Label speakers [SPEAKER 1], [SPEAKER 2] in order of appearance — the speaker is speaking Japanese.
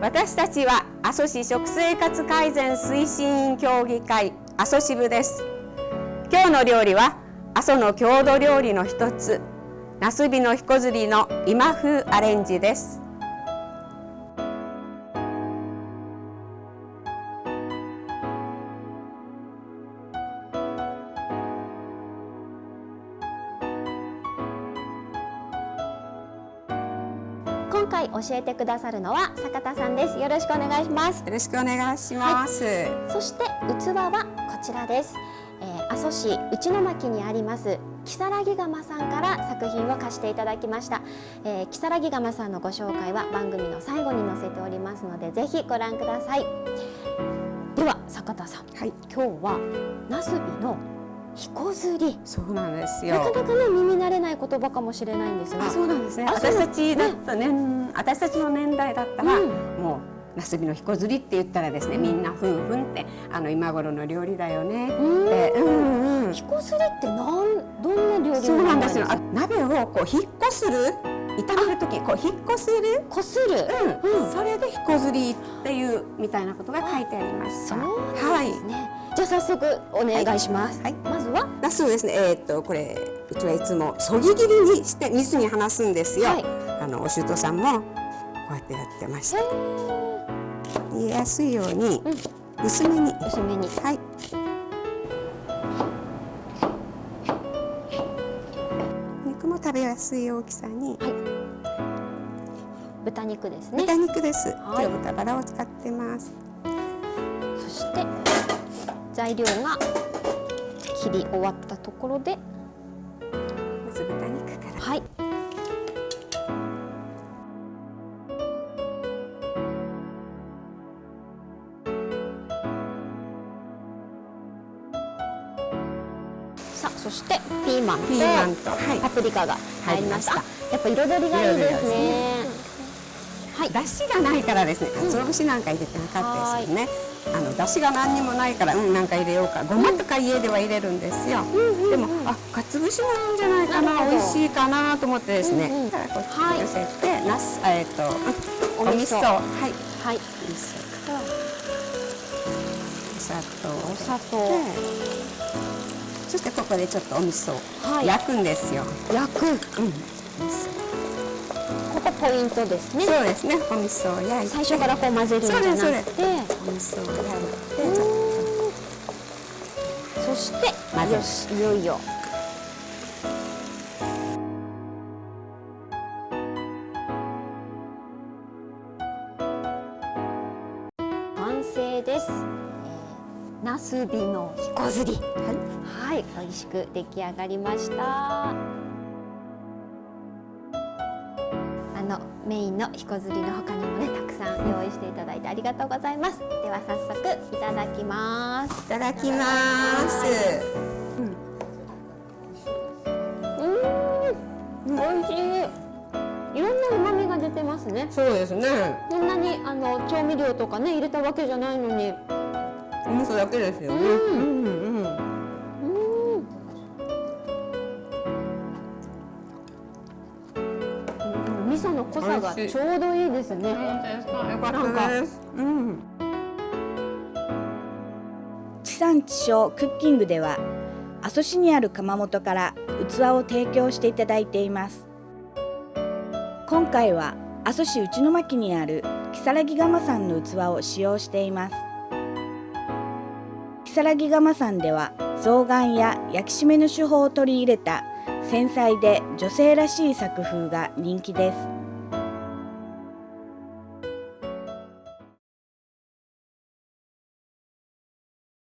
[SPEAKER 1] 私たちは阿蘇市食生活改善推進員協議会阿蘇支部です。今日の料理は阿蘇の郷土料理の一つナスビのひこずりの今風アレンジです。
[SPEAKER 2] 今回教えてくださるのは坂田さんです。よろしくお願いします。
[SPEAKER 1] よろしくお願いします、は
[SPEAKER 2] い、そして器はこちらです、えー、阿蘇市内巻にあります木更木窯さんから作品を貸していただきました、えー、木更木窯さんのご紹介は番組の最後に載せておりますのでぜひご覧ください。では坂田さん、はい、今日はなすびのひこずり。
[SPEAKER 1] そうなんですよ。
[SPEAKER 2] なかなかね耳慣れない言葉かもしれないんですが
[SPEAKER 1] そうなんですね。私たちだったね、うん、私たちの年代だったら、うん、もうなすびのひこずりって言ったらですね、みんなふんふんってあの今頃の料理だよね。って、
[SPEAKER 2] うんうん、ひこずりってなんどんな料理
[SPEAKER 1] そうなんですよ。鍋をこう引っ越する炒める時こう引っ越する？
[SPEAKER 2] こする、
[SPEAKER 1] うん、それでひこずりっていうみたいなことが書いてあります。
[SPEAKER 2] そうですね、はいじゃあ早速お願いします。はい、まずは？
[SPEAKER 1] ナスをですね、えー、っとこれうちはいつもそぎ切りにして水に離すんですよ。はい、あのお舅さんもこうやってやってました。煮えやすいように、薄めに
[SPEAKER 2] 薄めにはい。
[SPEAKER 1] 肉も食べやすい大きさに。はい。
[SPEAKER 2] 豚肉ですね。
[SPEAKER 1] 豚肉です。はい、豚バラを使ってます。
[SPEAKER 2] 材料が切り終わったところで
[SPEAKER 1] まず豚肉から。
[SPEAKER 2] はい。さあそしてピーマンとパプリカが入りました、やっぱ彩りがいいですね。
[SPEAKER 1] はい、だしがないからですね、鰹節なんか入れてなかったですよね。あの出汁が何にもないからうんなんか入れようか。ごまとか家では入れるんですよ、でもあかつぶしもいいんじゃないかな。美味しいかなと思ってですね、うん。うん、こっちに寄せて、はい、なすえっ、ー、とお味噌。はい。はい。味噌とお砂糖。
[SPEAKER 2] お砂糖。
[SPEAKER 1] そしてここでちょっとお味噌を焼くんですよ、は
[SPEAKER 2] い、焼く。うん。こポイントですね。
[SPEAKER 1] そうですね。お味噌を焼いて。
[SPEAKER 2] 最初からこう混ぜるんじゃなくて、お味噌を焼いて、そして混ぜよしいよいよ。完成です。ナスビのひこずり。はい、はい、美味しく出来上がりました。のメインのひこずりの他にもねたくさん用意していただいてありがとうございます。では早速いただきます。
[SPEAKER 1] いただきます。
[SPEAKER 2] うん、美味しい。いろんな旨味が出てますね。
[SPEAKER 1] そうですね。
[SPEAKER 2] そんなにあの調味料とかね入れたわけじゃないのに。
[SPEAKER 1] お味噌だけですよね、うん
[SPEAKER 2] 噌の濃さがちょうどいいですね。本当ですか。よかったです。うん。
[SPEAKER 3] 地産地消クッキングでは阿蘇市にある窯元から器を提供していただいています今回は阿蘇市内巻にある木更木窯さんの器を使用しています木更木窯さんでは象眼や焼き締めの手法を取り入れた繊細で女性らしい作風が人気です。